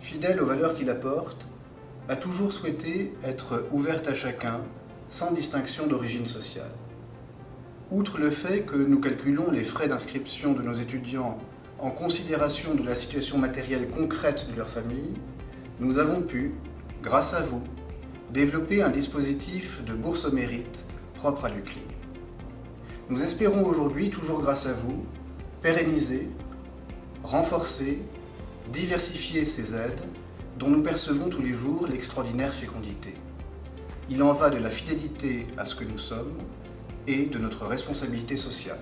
fidèle aux valeurs qu'il apporte, a toujours souhaité être ouverte à chacun, sans distinction d'origine sociale. Outre le fait que nous calculons les frais d'inscription de nos étudiants en considération de la situation matérielle concrète de leur famille, nous avons pu, grâce à vous, développer un dispositif de bourse au mérite propre à l'UCLI. Nous espérons aujourd'hui, toujours grâce à vous, pérenniser, renforcer, diversifier ces aides dont nous percevons tous les jours l'extraordinaire fécondité. Il en va de la fidélité à ce que nous sommes et de notre responsabilité sociale.